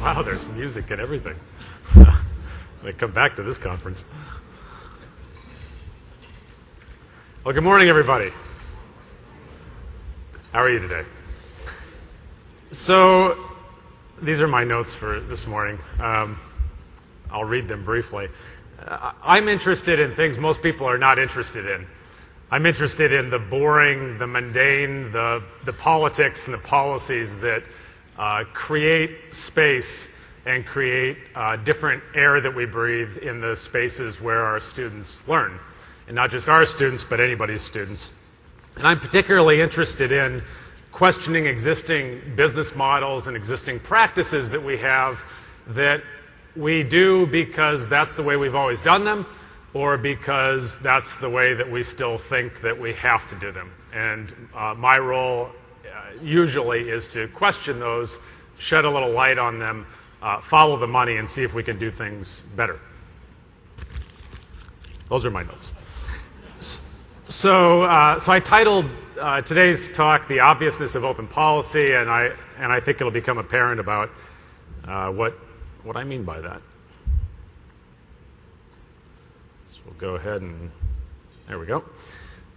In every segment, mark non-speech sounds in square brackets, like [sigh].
[laughs] Wow, there's music and everything. [laughs] I come back to this conference. Well, good morning, everybody. How are you today? So, these are my notes for this morning. Um, I'll read them briefly. Uh, I'm interested in things most people are not interested in. I'm interested in the boring, the mundane, the, the politics and the policies that uh, create space and create uh, different air that we breathe in the spaces where our students learn. And not just our students, but anybody's students. And I'm particularly interested in questioning existing business models and existing practices that we have that we do because that's the way we've always done them or because that's the way that we still think that we have to do them. And uh, my role usually is to question those, shed a little light on them, uh, follow the money, and see if we can do things better. Those are my notes. So, uh, so I titled uh, today's talk "The Obviousness of Open Policy," and I and I think it'll become apparent about uh, what what I mean by that. So we'll go ahead and there we go.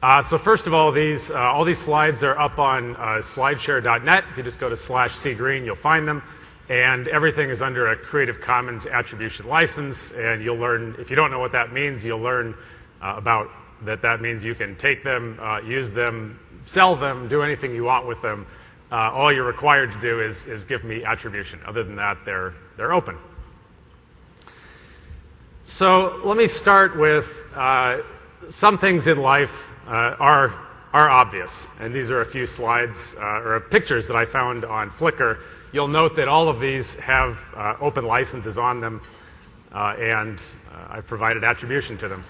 Uh, so first of all, these uh, all these slides are up on uh, slideshare.net. If you just go to slash cgreen, you'll find them. And everything is under a Creative Commons attribution license. And you'll learn, if you don't know what that means, you'll learn uh, about that that means you can take them, uh, use them, sell them, do anything you want with them. Uh, all you're required to do is, is give me attribution. Other than that, they're, they're open. So let me start with uh, some things in life uh, are, are obvious. And these are a few slides uh, or pictures that I found on Flickr. You'll note that all of these have uh, open licenses on them, uh, and I've provided attribution to them.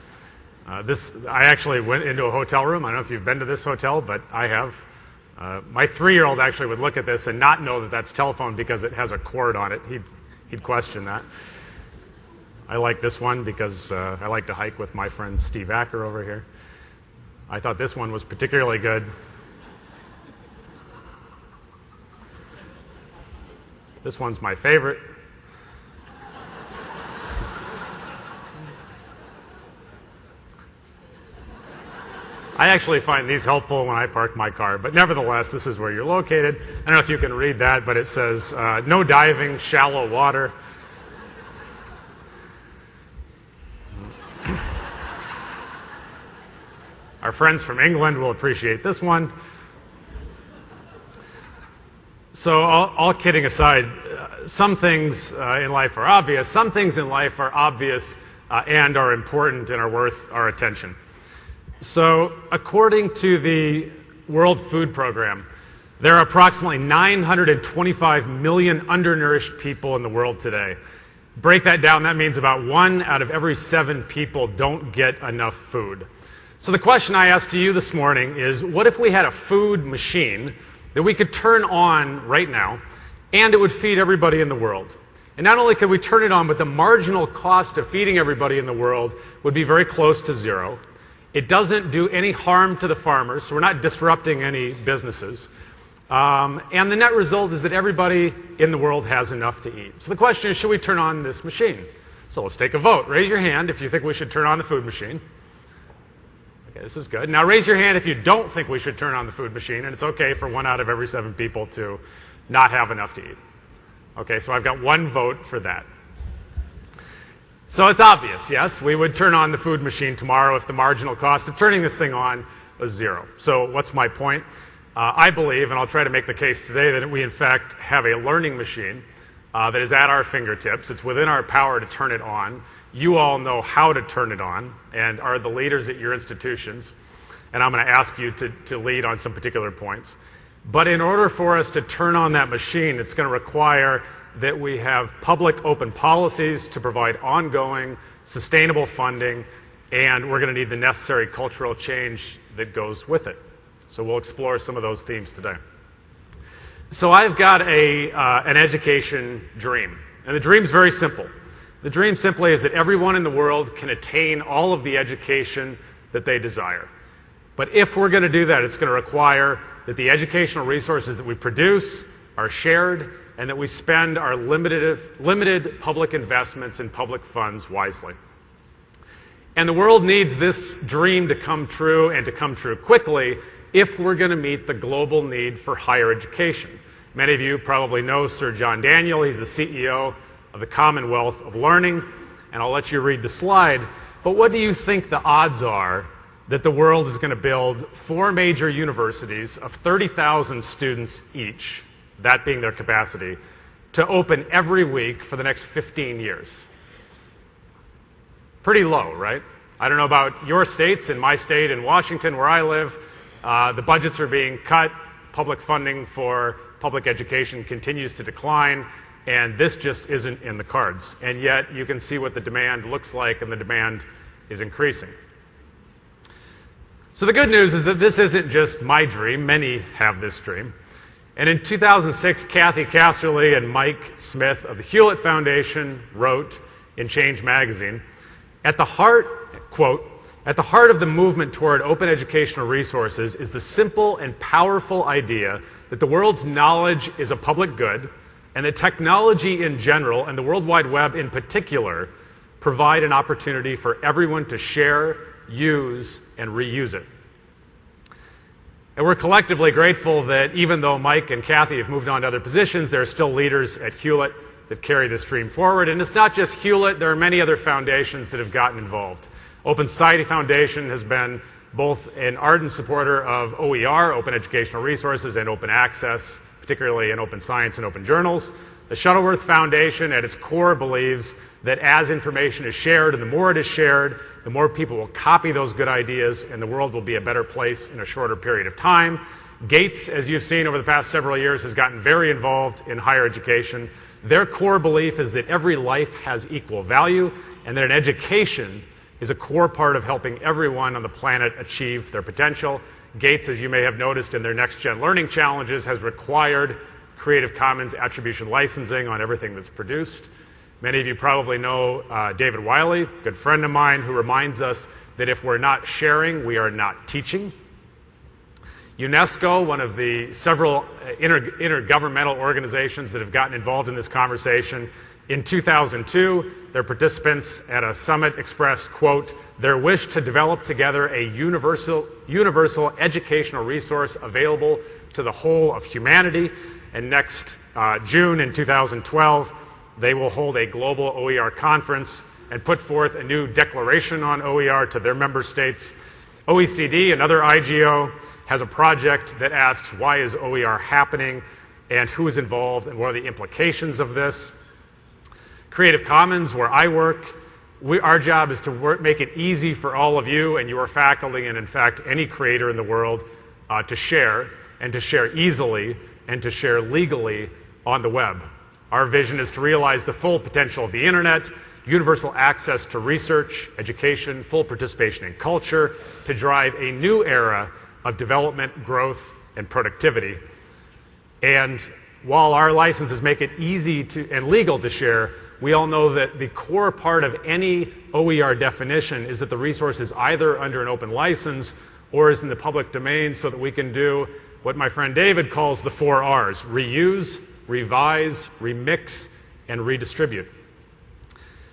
this, I actually went into a hotel room. I don't know if you've been to this hotel, but I have. Uh, my three-year-old actually would look at this and not know that that's telephone because it has a cord on it. He'd, he'd question that. I like this one because uh, I like to hike with my friend Steve Acker over here. I thought this one was particularly good. This one's my favorite. I actually find these helpful when I park my car, but nevertheless, this is where you're located. I don't know if you can read that, but it says uh, no diving, shallow water. Our friends from England will appreciate this one. So, all, all kidding aside, uh, some things uh, in life are obvious. Some things in life are obvious uh, and are important and are worth our attention. So, according to the World Food Program, there are approximately 925 million undernourished people in the world today. Break that down, that means about one out of every seven people don't get enough food. So the question I ask to you this morning is, what if we had a food machine that we could turn on right now, and it would feed everybody in the world? And not only could we turn it on, but the marginal cost of feeding everybody in the world would be very close to zero. It doesn't do any harm to the farmers, so we're not disrupting any businesses. Um, and the net result is that everybody in the world has enough to eat. So the question is, should we turn on this machine? So let's take a vote. Raise your hand if you think we should turn on the food machine. Okay, this is good. Now raise your hand if you don't think we should turn on the food machine, and it's okay for one out of every seven people to not have enough to eat. Okay, so I've got one vote for that. So it's obvious, yes, we would turn on the food machine tomorrow if the marginal cost of turning this thing on was zero. So what's my point? Uh, I believe, and I'll try to make the case today, that we in fact have a learning machine uh, that is at our fingertips. It's within our power to turn it on. You all know how to turn it on and are the leaders at your institutions. And I'm going to ask you to, to lead on some particular points. But in order for us to turn on that machine, it's going to require that we have public open policies to provide ongoing, sustainable funding, and we're going to need the necessary cultural change that goes with it. So we'll explore some of those themes today. So I've got a, uh, an education dream, and the dream's very simple. The dream simply is that everyone in the world can attain all of the education that they desire. But if we're going to do that, it's going to require that the educational resources that we produce are shared and that we spend our limited, limited public investments and public funds wisely. And the world needs this dream to come true and to come true quickly if we're going to meet the global need for higher education. Many of you probably know Sir John Daniel. He's the CEO of the Commonwealth of Learning, and I'll let you read the slide. But what do you think the odds are that the world is going to build four major universities of 30,000 students each, that being their capacity, to open every week for the next 15 years? Pretty low, right? I don't know about your states. In my state, in Washington, where I live, uh, the budgets are being cut. Public funding for public education continues to decline, and this just isn't in the cards. And yet, you can see what the demand looks like, and the demand is increasing. So, the good news is that this isn't just my dream, many have this dream. And in 2006, Cathy Casserly and Mike Smith of the Hewlett Foundation wrote in Change magazine at the heart, quote, at the heart of the movement toward open educational resources is the simple and powerful idea that the world's knowledge is a public good and the technology in general and the World Wide Web in particular provide an opportunity for everyone to share, use, and reuse it. And we're collectively grateful that even though Mike and Cathy have moved on to other positions, there are still leaders at Hewlett that carry this dream forward. And it's not just Hewlett, there are many other foundations that have gotten involved. Open Society Foundation has been both an ardent supporter of OER, open educational resources, and open access, particularly in open science and open journals. The Shuttleworth Foundation, at its core, believes that as information is shared and the more it is shared, the more people will copy those good ideas and the world will be a better place in a shorter period of time. Gates, as you've seen over the past several years, has gotten very involved in higher education. Their core belief is that every life has equal value and that an education is a core part of helping everyone on the planet achieve their potential. Gates, as you may have noticed in their next gen learning challenges, has required Creative Commons attribution licensing on everything that's produced. Many of you probably know uh, David Wiley, good friend of mine, who reminds us that if we're not sharing, we are not teaching. UNESCO, one of the several uh, inter intergovernmental organizations that have gotten involved in this conversation, in 2002, their participants at a summit expressed, quote, their wish to develop together a universal, universal educational resource available to the whole of humanity. And next uh, June in 2012, they will hold a global OER conference and put forth a new declaration on OER to their member states. OECD, another IGO, has a project that asks why is OER happening and who is involved and what are the implications of this. Creative Commons, where I work, we, our job is to work, make it easy for all of you and your faculty, and in fact, any creator in the world, uh, to share and to share easily and to share legally on the web. Our vision is to realize the full potential of the internet, universal access to research, education, full participation in culture, to drive a new era of development, growth, and productivity. And while our licenses make it easy to, and legal to share, we all know that the core part of any OER definition is that the resource is either under an open license or is in the public domain so that we can do what my friend David calls the four R's reuse, revise, remix, and redistribute.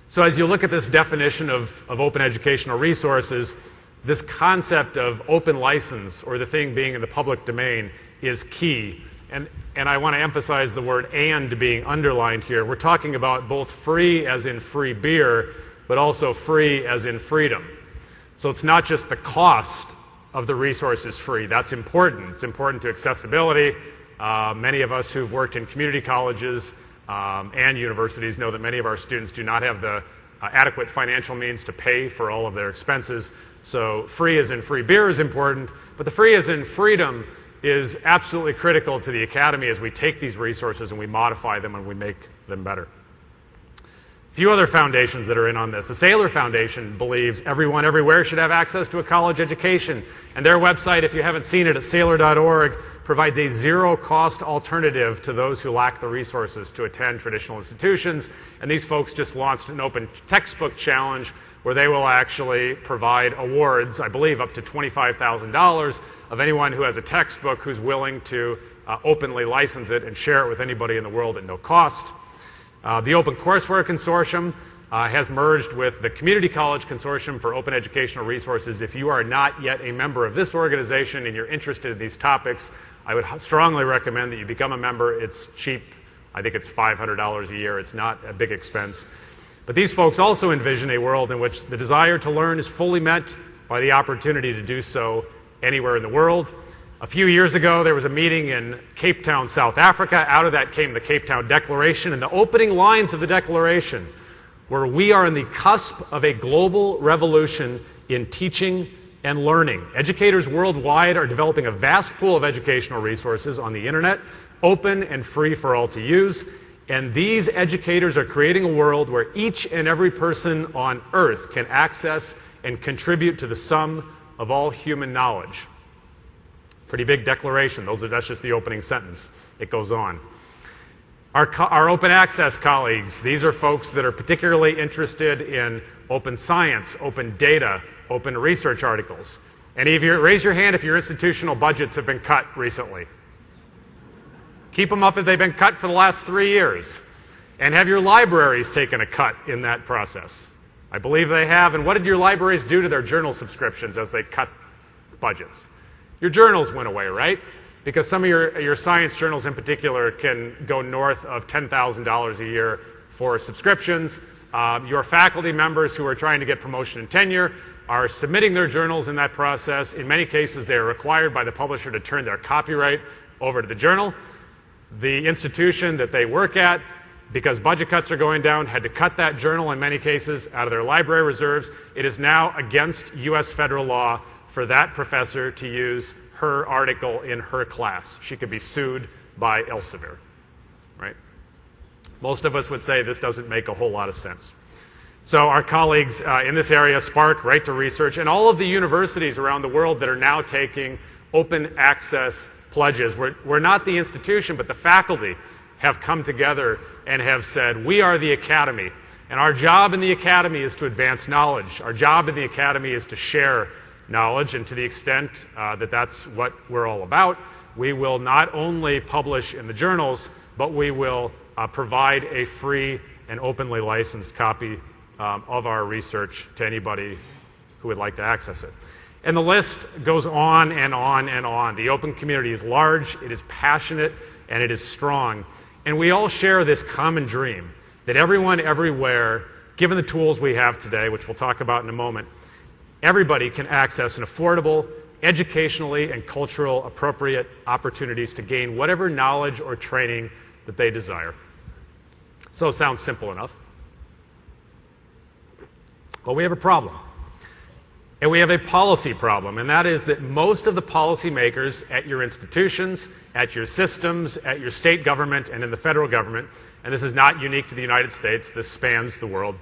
So, as you look at this definition of, of open educational resources, this concept of open license or the thing being in the public domain is key. And, and I want to emphasize the word and being underlined here. We're talking about both free as in free beer, but also free as in freedom. So it's not just the cost of the resource is free. That's important. It's important to accessibility. Uh, many of us who've worked in community colleges um, and universities know that many of our students do not have the uh, adequate financial means to pay for all of their expenses. So free as in free beer is important, but the free as in freedom is absolutely critical to the Academy as we take these resources and we modify them and we make them better. A few other foundations that are in on this. The Saylor Foundation believes everyone everywhere should have access to a college education. And their website, if you haven't seen it at saylor.org, provides a zero cost alternative to those who lack the resources to attend traditional institutions. And these folks just launched an open textbook challenge where they will actually provide awards, I believe up to $25,000 of anyone who has a textbook who's willing to uh, openly license it and share it with anybody in the world at no cost. Uh, the Open Courseware Consortium uh, has merged with the Community College Consortium for Open Educational Resources. If you are not yet a member of this organization and you're interested in these topics, I would strongly recommend that you become a member. It's cheap. I think it's $500 a year. It's not a big expense. But these folks also envision a world in which the desire to learn is fully met by the opportunity to do so anywhere in the world. A few years ago, there was a meeting in Cape Town, South Africa. Out of that came the Cape Town Declaration, and the opening lines of the Declaration were We are on the cusp of a global revolution in teaching and learning. Educators worldwide are developing a vast pool of educational resources on the internet, open and free for all to use. And these educators are creating a world where each and every person on earth can access and contribute to the sum of all human knowledge. Pretty big declaration. Those are, that's just the opening sentence. It goes on. Our, our open access colleagues, these are folks that are particularly interested in open science, open data, open research articles. Any of you, raise your hand if your institutional budgets have been cut recently. Keep them up if they've been cut for the last three years. And have your libraries taken a cut in that process? I believe they have. And what did your libraries do to their journal subscriptions as they cut budgets? Your journals went away, right? Because some of your, your science journals in particular can go north of $10,000 a year for subscriptions. Um, your faculty members who are trying to get promotion and tenure are submitting their journals in that process. In many cases, they are required by the publisher to turn their copyright over to the journal. The institution that they work at, because budget cuts are going down, had to cut that journal in many cases out of their library reserves. It is now against U.S. federal law for that professor to use her article in her class. She could be sued by Elsevier, right? Most of us would say this doesn't make a whole lot of sense. So our colleagues uh, in this area, SPARC, Right to Research, and all of the universities around the world that are now taking open access pledges. We're, we're not the institution, but the faculty have come together and have said, we are the academy. And our job in the academy is to advance knowledge. Our job in the academy is to share knowledge. And to the extent uh, that that's what we're all about, we will not only publish in the journals, but we will uh, provide a free and openly licensed copy um, of our research to anybody who would like to access it. And the list goes on and on and on. The open community is large, it is passionate, and it is strong. And we all share this common dream that everyone everywhere, given the tools we have today, which we'll talk about in a moment, everybody can access an affordable, educationally and cultural appropriate opportunities to gain whatever knowledge or training that they desire. So it sounds simple enough. But we have a problem. And we have a policy problem, and that is that most of the policymakers at your institutions, at your systems, at your state government, and in the federal government, and this is not unique to the United States, this spans the world,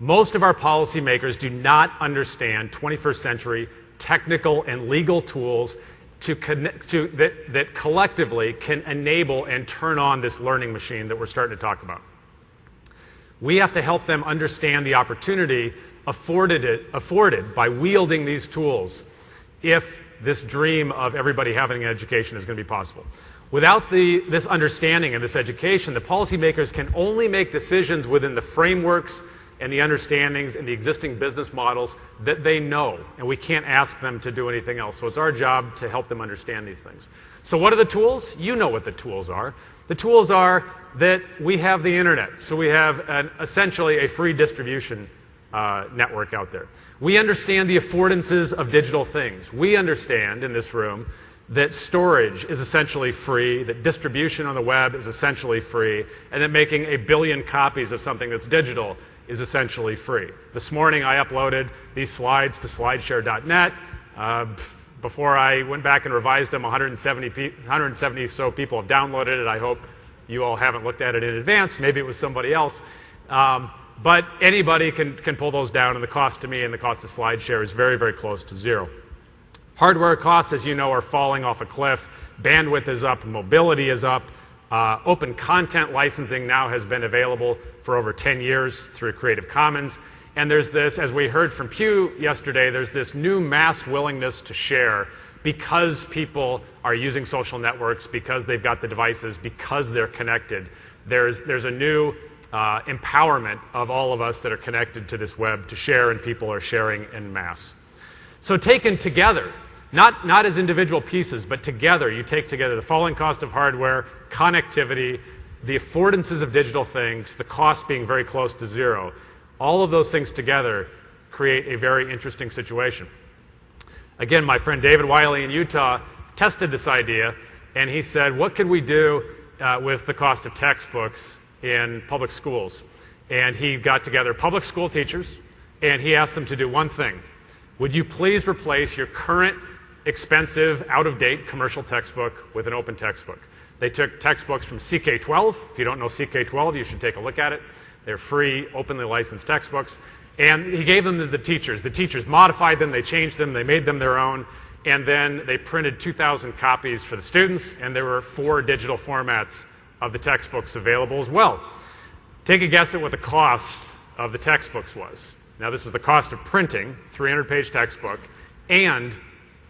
most of our policymakers do not understand 21st century technical and legal tools to connect, to, that, that collectively can enable and turn on this learning machine that we're starting to talk about. We have to help them understand the opportunity afforded, it, afforded by wielding these tools if this dream of everybody having an education is going to be possible. Without the, this understanding and this education, the policymakers can only make decisions within the frameworks and the understandings and the existing business models that they know, and we can't ask them to do anything else. So it's our job to help them understand these things. So what are the tools? You know what the tools are. The tools are that we have the internet. So we have an, essentially a free distribution uh, network out there. We understand the affordances of digital things. We understand in this room that storage is essentially free, that distribution on the web is essentially free, and that making a billion copies of something that's digital is essentially free. This morning I uploaded these slides to slideshare.net. Uh, before I went back and revised them, 170, 170 so people have downloaded it. I hope you all haven't looked at it in advance. Maybe it was somebody else. Um, but anybody can, can pull those down, and the cost to me and the cost to SlideShare is very, very close to zero. Hardware costs, as you know, are falling off a cliff. Bandwidth is up, mobility is up. Uh, open content licensing now has been available for over 10 years through Creative Commons. And there's this, as we heard from Pew yesterday, there's this new mass willingness to share because people are using social networks, because they've got the devices, because they're connected. There's, there's a new uh, empowerment of all of us that are connected to this web to share, and people are sharing in mass. So, taken together, not, not as individual pieces, but together, you take together the falling cost of hardware, connectivity, the affordances of digital things, the cost being very close to zero. All of those things together create a very interesting situation. Again, my friend David Wiley in Utah tested this idea, and he said, What could we do uh, with the cost of textbooks in public schools? And he got together public school teachers, and he asked them to do one thing Would you please replace your current expensive, out of date commercial textbook with an open textbook? They took textbooks from CK12. If you don't know CK12, you should take a look at it. They're free, openly licensed textbooks. And he gave them to the teachers. The teachers modified them, they changed them, they made them their own, and then they printed 2,000 copies for the students, and there were four digital formats of the textbooks available as well. Take a guess at what the cost of the textbooks was. Now, this was the cost of printing, 300 page textbook, and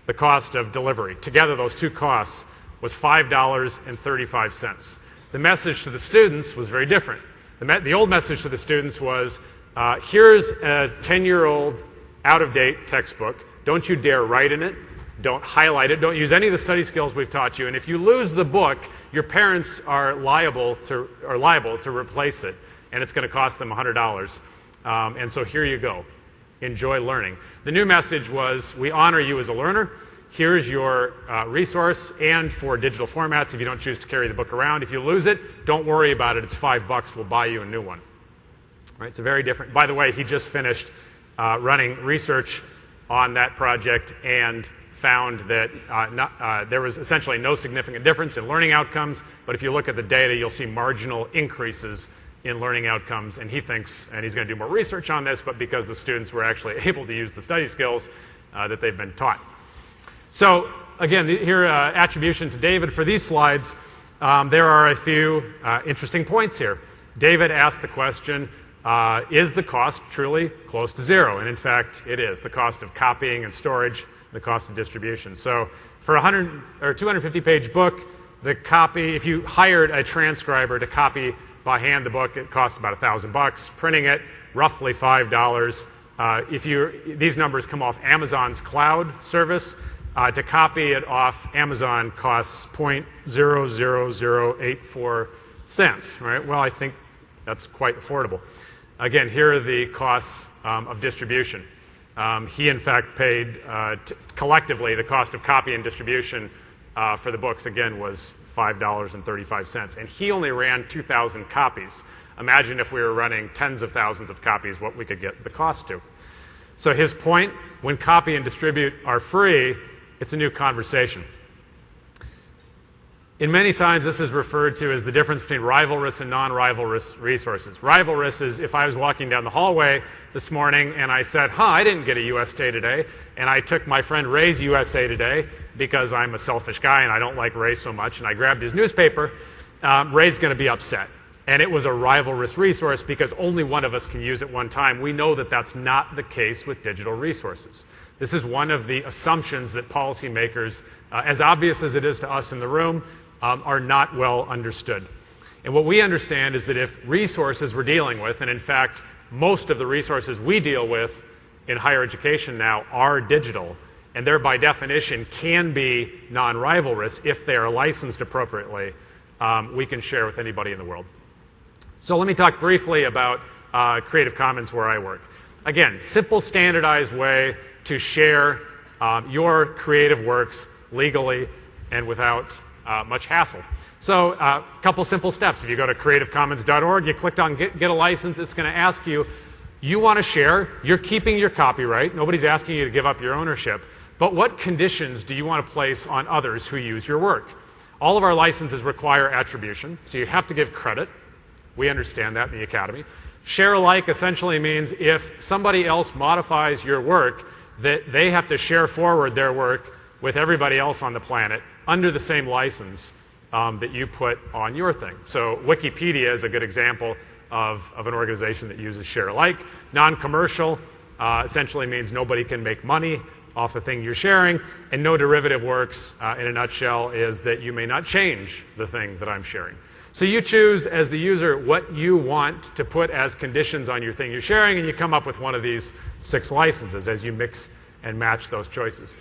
the cost of delivery. Together, those two costs was $5.35. The message to the students was very different. The, the old message to the students was uh, here's a 10 year old out of date textbook. Don't you dare write in it. Don't highlight it. Don't use any of the study skills we've taught you. And if you lose the book, your parents are liable to, are liable to replace it, and it's going to cost them $100. Um, and so here you go. Enjoy learning. The new message was we honor you as a learner. Here's your uh, resource, and for digital formats, if you don't choose to carry the book around, if you lose it, don't worry about it. It's five bucks. We'll buy you a new one. Right? It's a very different. By the way, he just finished uh, running research on that project and found that uh, not, uh, there was essentially no significant difference in learning outcomes. But if you look at the data, you'll see marginal increases in learning outcomes. And he thinks, and he's going to do more research on this, but because the students were actually [laughs] able to use the study skills uh, that they've been taught. So again, here uh, attribution to David for these slides. Um, there are a few uh, interesting points here. David asked the question, uh, is the cost truly close to zero? And in fact, it is. The cost of copying and storage, the cost of distribution. So for a 100 or 250 page book, the copy, if you hired a transcriber to copy by hand the book, it costs about a thousand bucks. Printing it, roughly five dollars. Uh, if you, these numbers come off Amazon's cloud service. Uh, to copy it off Amazon costs 0.00084 cents, right? Well, I think that's quite affordable. Again, here are the costs um, of distribution. Um, he, in fact, paid uh, collectively the cost of copy and distribution uh, for the books, again, was $5.35. And he only ran 2,000 copies. Imagine if we were running tens of thousands of copies, what we could get the cost to. So his point when copy and distribute are free, it's a new conversation. In many times, this is referred to as the difference between rivalrous and non rivalrous resources. Rivalrous is if I was walking down the hallway this morning and I said, Huh, I didn't get a USA Today, and I took my friend Ray's USA Today because I'm a selfish guy and I don't like Ray so much, and I grabbed his newspaper, um, Ray's going to be upset. And it was a rivalrous resource because only one of us can use it one time. We know that that's not the case with digital resources. This is one of the assumptions that policymakers, uh, as obvious as it is to us in the room, um, are not well understood. And what we understand is that if resources we're dealing with, and in fact, most of the resources we deal with in higher education now are digital, and they're by definition can be non rivalrous if they are licensed appropriately, um, we can share with anybody in the world. So let me talk briefly about uh, Creative Commons where I work. Again, simple, standardized way to share um, your creative works legally and without uh, much hassle. So a uh, couple simple steps. If you go to creativecommons.org, you clicked on get, get a license, it's going to ask you, you want to share, you're keeping your copyright, nobody's asking you to give up your ownership, but what conditions do you want to place on others who use your work? All of our licenses require attribution, so you have to give credit. We understand that in the Academy. Share alike essentially means if somebody else modifies your work, that they have to share forward their work with everybody else on the planet under the same license um, that you put on your thing. So Wikipedia is a good example of, of an organization that uses share alike. Non-commercial uh, essentially means nobody can make money off the thing you're sharing. And no derivative works, uh, in a nutshell, is that you may not change the thing that I'm sharing. So you choose as the user what you want to put as conditions on your thing you're sharing, and you come up with one of these six licenses as you mix and match those choices.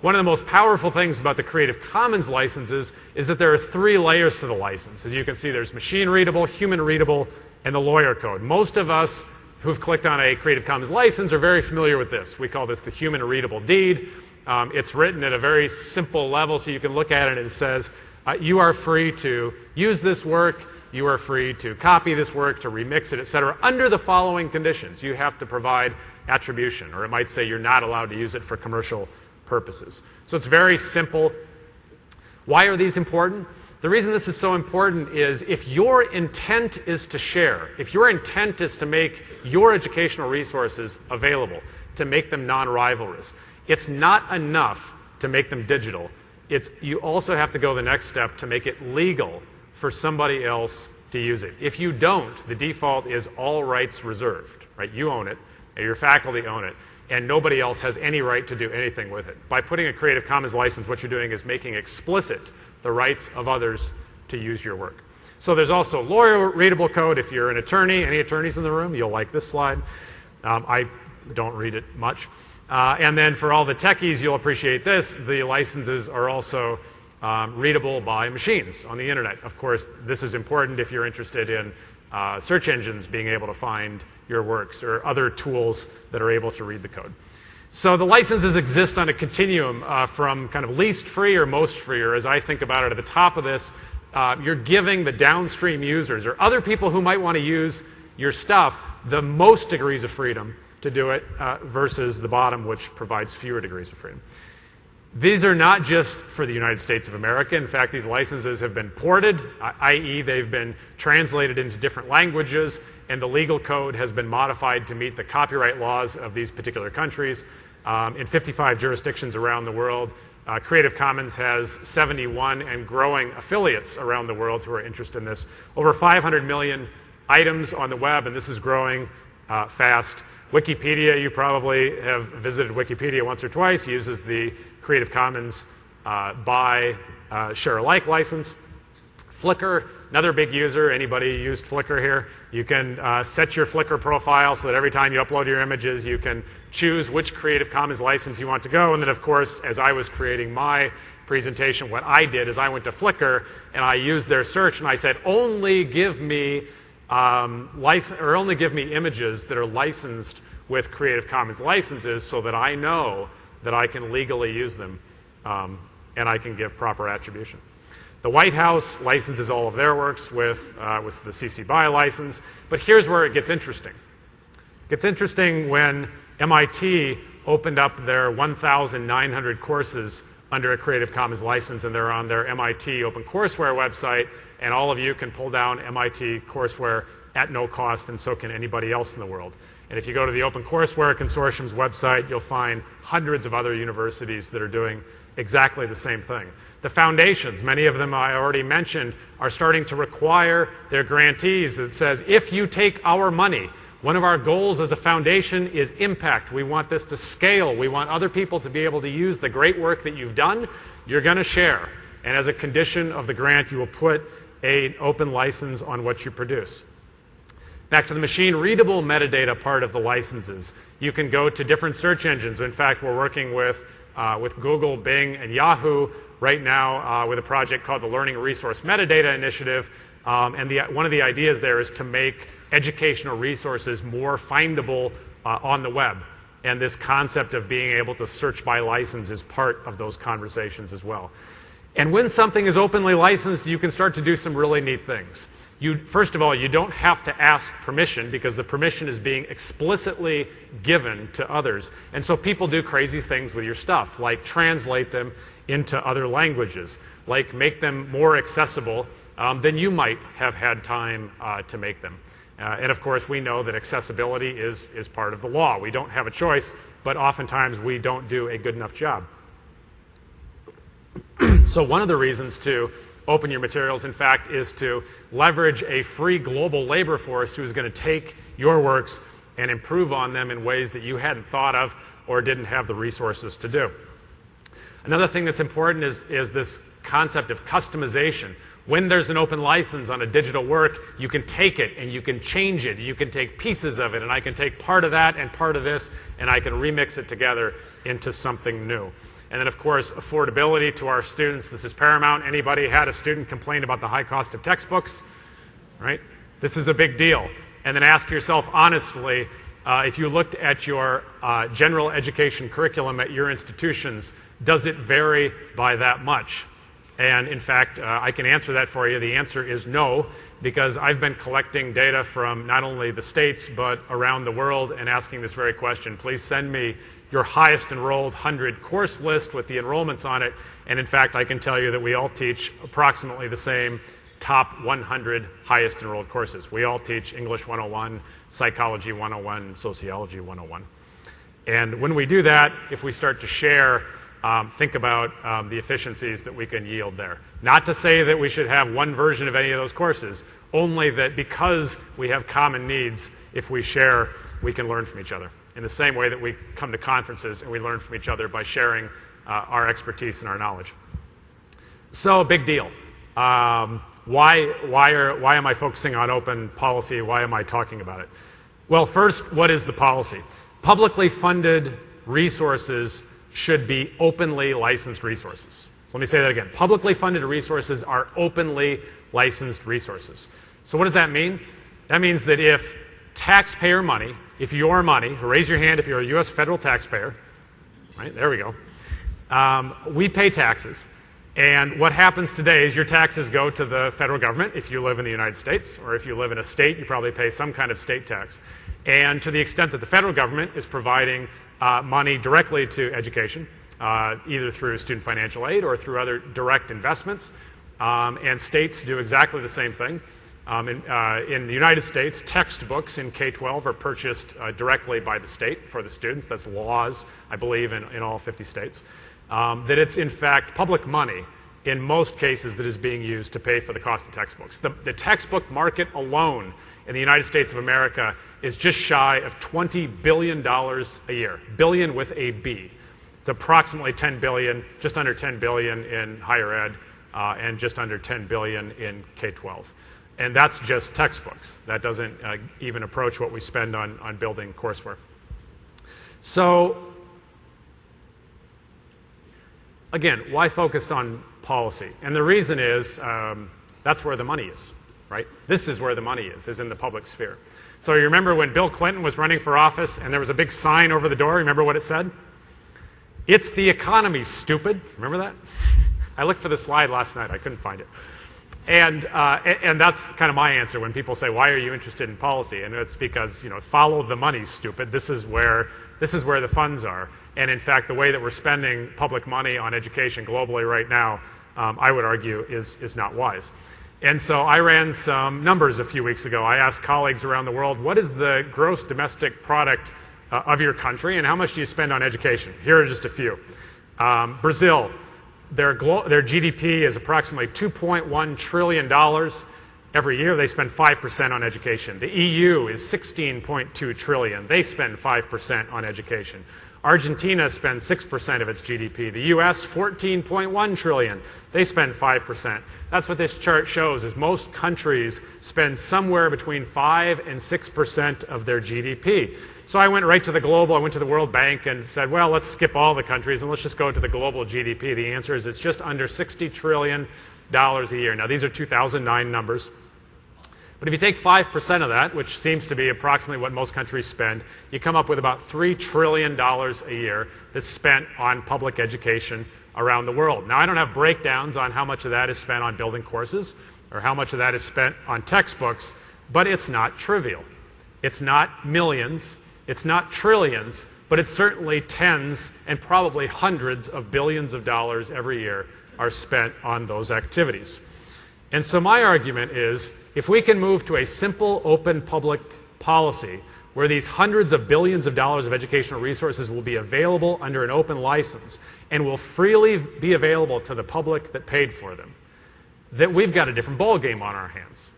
One of the most powerful things about the Creative Commons licenses is that there are three layers to the license. As you can see, there's machine readable, human readable, and the lawyer code. Most of us who've clicked on a Creative Commons license are very familiar with this. We call this the human readable deed. Um, it's written at a very simple level, so you can look at it and it says, uh, you are free to use this work, you are free to copy this work, to remix it, et cetera, under the following conditions. You have to provide attribution, or it might say you're not allowed to use it for commercial purposes. So it's very simple. Why are these important? The reason this is so important is if your intent is to share, if your intent is to make your educational resources available, to make them non-rivalrous, it's not enough to make them digital. It's, you also have to go the next step to make it legal for somebody else to use it. If you don't, the default is all rights reserved, right? You own it, your faculty own it, and nobody else has any right to do anything with it. By putting a Creative Commons license, what you're doing is making explicit the rights of others to use your work. So there's also lawyer readable code. If you're an attorney, any attorneys in the room, you'll like this slide. Um, I don't read it much. Uh, and then for all the techies, you'll appreciate this. The licenses are also um, readable by machines on the internet. Of course, this is important if you're interested in uh, search engines being able to find your works or other tools that are able to read the code. So the licenses exist on a continuum uh, from kind of least free or most free, or as I think about it at the top of this, uh, you're giving the downstream users or other people who might want to use your stuff the most degrees of freedom to do it uh, versus the bottom, which provides fewer degrees of freedom. These are not just for the United States of America. In fact, these licenses have been ported, i.e., they've been translated into different languages, and the legal code has been modified to meet the copyright laws of these particular countries. Um, in 55 jurisdictions around the world, uh, Creative Commons has 71 and growing affiliates around the world who are interested in this. Over 500 million items on the web, and this is growing uh, fast. Wikipedia, you probably have visited Wikipedia once or twice, uses the Creative Commons uh, by uh, share alike license. Flickr, another big user. Anybody used Flickr here? You can uh, set your Flickr profile so that every time you upload your images, you can choose which Creative Commons license you want to go. And then, of course, as I was creating my presentation, what I did is I went to Flickr and I used their search and I said, only give me um, license, or only give me images that are licensed with Creative Commons licenses so that I know that I can legally use them um, and I can give proper attribution. The White House licenses all of their works with, uh, with the CC BY license, but here's where it gets interesting. It gets interesting when MIT opened up their 1,900 courses under a Creative Commons license, and they're on their MIT OpenCourseware website, and all of you can pull down MIT courseware at no cost, and so can anybody else in the world. And if you go to the Open OpenCourseware Consortium's website, you'll find hundreds of other universities that are doing exactly the same thing. The foundations, many of them I already mentioned, are starting to require their grantees that says, if you take our money, one of our goals as a foundation is impact. We want this to scale. We want other people to be able to use the great work that you've done. You're going to share. And as a condition of the grant, you will put an open license on what you produce. Back to the machine readable metadata part of the licenses. You can go to different search engines. In fact, we're working with, uh, with Google, Bing, and Yahoo right now uh, with a project called the Learning Resource Metadata Initiative. Um, and the, one of the ideas there is to make educational resources more findable uh, on the web. And this concept of being able to search by license is part of those conversations as well. And when something is openly licensed, you can start to do some really neat things. You, first of all, you don't have to ask permission because the permission is being explicitly given to others. And so people do crazy things with your stuff, like translate them into other languages, like make them more accessible um, than you might have had time uh, to make them. Uh, and of course, we know that accessibility is, is part of the law. We don't have a choice, but oftentimes we don't do a good enough job. [clears throat] so one of the reasons to open your materials, in fact, is to leverage a free global labor force who's going to take your works and improve on them in ways that you hadn't thought of or didn't have the resources to do. Another thing that's important is, is this concept of customization. When there's an open license on a digital work, you can take it and you can change it. You can take pieces of it, and I can take part of that and part of this, and I can remix it together into something new. And then, of course, affordability to our students. This is paramount. Anybody had a student complain about the high cost of textbooks? Right? This is a big deal. And then ask yourself honestly uh, if you looked at your uh, general education curriculum at your institutions, does it vary by that much? And in fact, uh, I can answer that for you. The answer is no, because I've been collecting data from not only the states, but around the world and asking this very question. Please send me your highest enrolled 100 course list with the enrollments on it. And in fact, I can tell you that we all teach approximately the same top 100 highest enrolled courses. We all teach English 101, Psychology 101, Sociology 101. And when we do that, if we start to share, um, think about um, the efficiencies that we can yield there. Not to say that we should have one version of any of those courses, only that because we have common needs, if we share, we can learn from each other. In the same way that we come to conferences and we learn from each other by sharing uh, our expertise and our knowledge. So, big deal. Um, why, why, are, why am I focusing on open policy? Why am I talking about it? Well, first, what is the policy? Publicly funded resources should be openly licensed resources. So let me say that again. Publicly funded resources are openly licensed resources. So what does that mean? That means that if taxpayer money, if your money, raise your hand if you're a U.S. federal taxpayer, right, there we go, um, we pay taxes. And what happens today is your taxes go to the federal government if you live in the United States, or if you live in a state, you probably pay some kind of state tax. And to the extent that the federal government is providing uh, money directly to education, uh, either through student financial aid or through other direct investments, um, and states do exactly the same thing. Um, in, uh, in, the United States, textbooks in K 12 are purchased uh, directly by the state for the students. That's laws, I believe, in, in all 50 states um, that it's in fact public money in most cases that is being used to pay for the cost of textbooks. The, the, textbook market alone in the United States of America is just shy of $20 billion a year, billion with a B. It's approximately 10 billion, just under 10 billion in higher ed, uh, and just under 10 billion in K-12. And that's just textbooks. That doesn't uh, even approach what we spend on, on building courseware. So again, why focused on policy? And the reason is um, that's where the money is, right? This is where the money is, is in the public sphere. So you remember when Bill Clinton was running for office and there was a big sign over the door? Remember what it said? It's the economy, stupid. Remember that? [laughs] I looked for the slide last night. I couldn't find it. And, uh, and that's kind of my answer when people say, why are you interested in policy? And it's because, you know, follow the money, stupid. This is where this is where the funds are. And in fact, the way that we're spending public money on education globally right now, um, I would argue, is, is not wise. And so I ran some numbers a few weeks ago. I asked colleagues around the world, what is the gross domestic product uh, of your country and how much do you spend on education? Here are just a few. Um, Brazil, their, their GDP is approximately $2.1 trillion. Every year they spend 5% on education. The EU is 16.2 trillion. They spend 5% on education. Argentina spends 6% of its GDP. The US 14.1 trillion. They spend 5%. That's what this chart shows is most countries spend somewhere between 5 and 6% of their GDP. So I went right to the global, I went to the World Bank and said, well, let's skip all the countries and let's just go to the global GDP. The answer is it's just under 60 trillion dollars a year. Now these are 2009 numbers. But if you take 5% of that, which seems to be approximately what most countries spend, you come up with about $3 trillion a year that's spent on public education around the world. Now, I don't have breakdowns on how much of that is spent on building courses or how much of that is spent on textbooks, but it's not trivial. It's not millions, it's not trillions, but it's certainly tens and probably hundreds of billions of dollars every year are spent on those activities. And so my argument is if we can move to a simple, open public policy where these hundreds of billions of dollars of educational resources will be available under an open license and will freely be available to the public that paid for them, that we've got a different ballgame on our hands.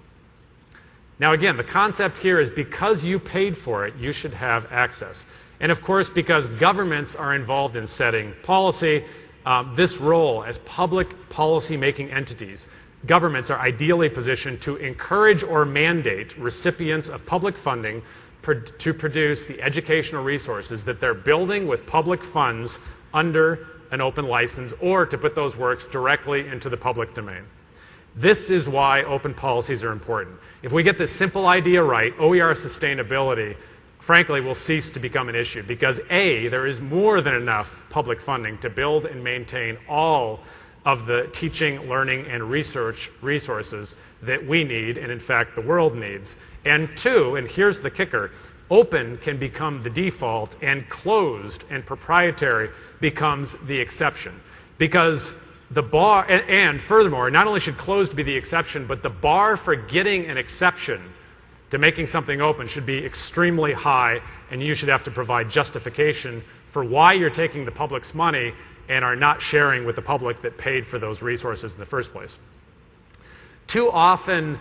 Now, again, the concept here is because you paid for it, you should have access. And of course, because governments are involved in setting policy, um, this role as public policy making entities, governments are ideally positioned to encourage or mandate recipients of public funding to produce the educational resources that they're building with public funds under an open license or to put those works directly into the public domain. This is why open policies are important. If we get this simple idea right, OER sustainability, frankly, will cease to become an issue because A, there is more than enough public funding to build and maintain all of the teaching, learning, and research resources that we need, and in fact, the world needs. And two, and here's the kicker, open can become the default and closed and proprietary becomes the exception. Because the bar, and, and, furthermore, not only should closed be the exception, but the bar for getting an exception to making something open should be extremely high, and you should have to provide justification for why you're taking the public's money and are not sharing with the public that paid for those resources in the first place. Too often,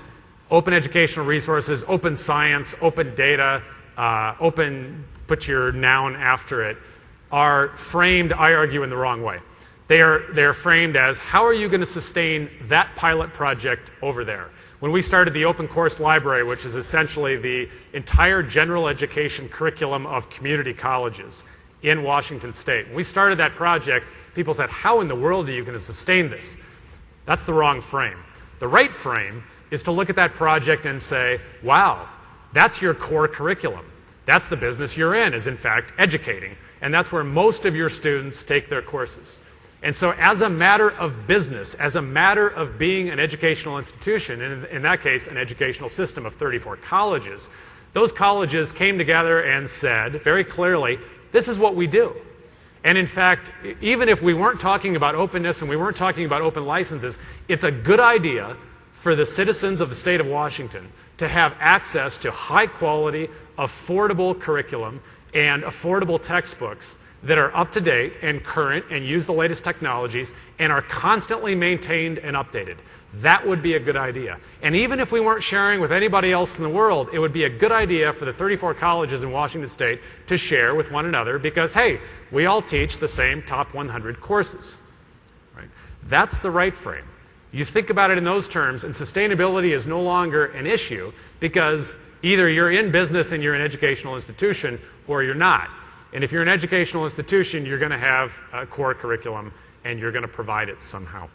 open educational resources, open science, open data, uh, open, put your noun after it, are framed, I argue, in the wrong way. They are, they are framed as how are you going to sustain that pilot project over there? When we started the Open Course Library, which is essentially the entire general education curriculum of community colleges in Washington State, when we started that project, people said, How in the world are you going to sustain this? That's the wrong frame. The right frame is to look at that project and say, Wow, that's your core curriculum. That's the business you're in, is in fact educating. And that's where most of your students take their courses. And so, as a matter of business, as a matter of being an educational institution, and in that case, an educational system of 34 colleges, those colleges came together and said very clearly, this is what we do. And in fact, even if we weren't talking about openness and we weren't talking about open licenses, it's a good idea for the citizens of the state of Washington to have access to high quality, affordable curriculum and affordable textbooks that are up to date and current and use the latest technologies and are constantly maintained and updated. That would be a good idea. And even if we weren't sharing with anybody else in the world, it would be a good idea for the 34 colleges in Washington state to share with one another because, hey, we all teach the same top 100 courses. Right? That's the right frame. You think about it in those terms, and sustainability is no longer an issue because either you're in business and you're an educational institution or you're not. And if you're an educational institution, you're going to have a core curriculum and you're going to provide it somehow.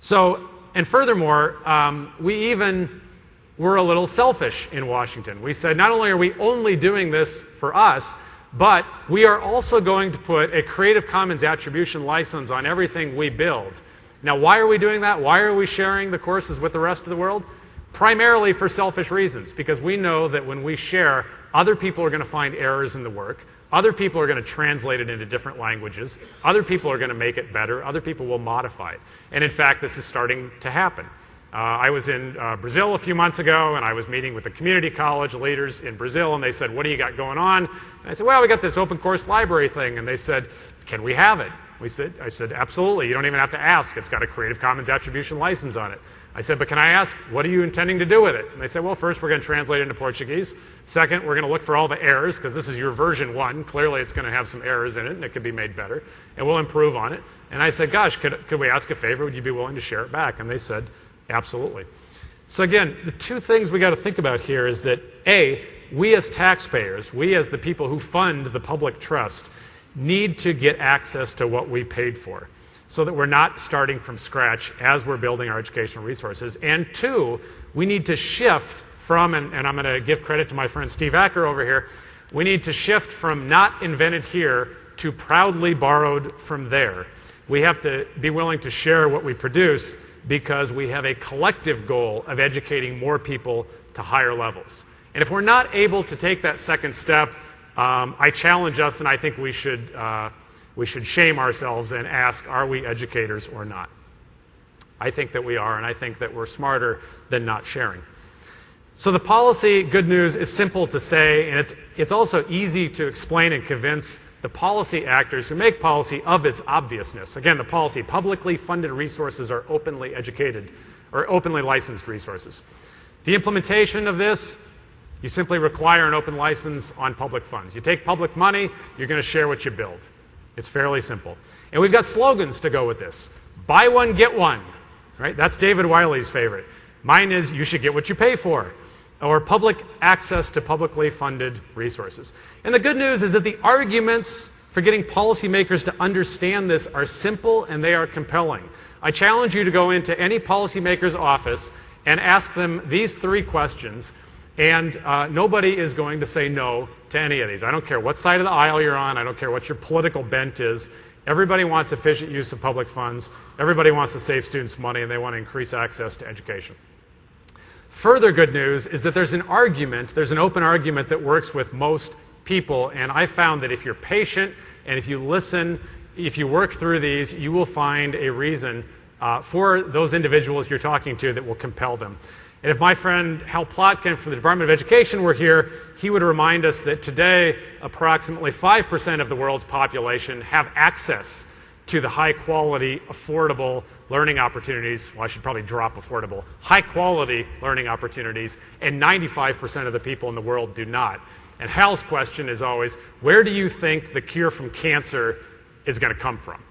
So, and furthermore, um, we even were a little selfish in Washington. We said not only are we only doing this for us, but we are also going to put a Creative Commons attribution license on everything we build. Now, why are we doing that? Why are we sharing the courses with the rest of the world? Primarily for selfish reasons, because we know that when we share, other people are going to find errors in the work. Other people are going to translate it into different languages. Other people are going to make it better. Other people will modify it. And in fact, this is starting to happen. Uh, I was in uh, Brazil a few months ago, and I was meeting with the community college leaders in Brazil, and they said, What do you got going on? And I said, Well, we got this open course library thing. And they said, Can we have it? We said, I said, absolutely. You don't even have to ask. It's got a Creative Commons attribution license on it. I said, but can I ask, what are you intending to do with it? And they said, well, first we're going to translate it into Portuguese. Second, we're going to look for all the errors because this is your version one. Clearly, it's going to have some errors in it and it could be made better. And we'll improve on it. And I said, gosh, could, could we ask a favor? Would you be willing to share it back? And they said, absolutely. So again, the two things we got to think about here is that A, we as taxpayers, we as the people who fund the public trust, need to get access to what we paid for so that we're not starting from scratch as we're building our educational resources. And two, we need to shift from, and, and I'm going to give credit to my friend Steve Acker over here, we need to shift from not invented here to proudly borrowed from there. We have to be willing to share what we produce because we have a collective goal of educating more people to higher levels. And if we're not able to take that second step, um, I challenge us, and I think we should, uh, we should shame ourselves and ask, are we educators or not? I think that we are, and I think that we're smarter than not sharing. So the policy, good news, is simple to say, and it's, it's also easy to explain and convince the policy actors who make policy of its obviousness. Again, the policy, publicly funded resources are openly educated or openly licensed resources. The implementation of this You simply require an open license on public funds. You take public money, you're going to share what you build. It's fairly simple. And we've got slogans to go with this. Buy one, get one. Right? That's David Wiley's favorite. Mine is you should get what you pay for or public access to publicly funded resources. And the good news is that the arguments for getting policymakers to understand this are simple and they are compelling. I challenge you to go into any policymaker's office and ask them these three questions and uh, nobody is going to say no to any of these. I don't care what side of the aisle you're on. I don't care what your political bent is. Everybody wants efficient use of public funds. Everybody wants to save students money and they want to increase access to education. Further good news is that there's an argument, there's an open argument that works with most people. And I found that if you're patient and if you listen, if you work through these, you will find a reason uh, for those individuals you're talking to that will compel them. And if my friend Hal Plotkin from the Department of Education were here, he would remind us that today approximately 5% of the world's population have access to the high quality, affordable learning opportunities. Well, I should probably drop affordable. High quality learning opportunities, and 95% of the people in the world do not. And Hal's question is always where do you think the cure from cancer is going to come from?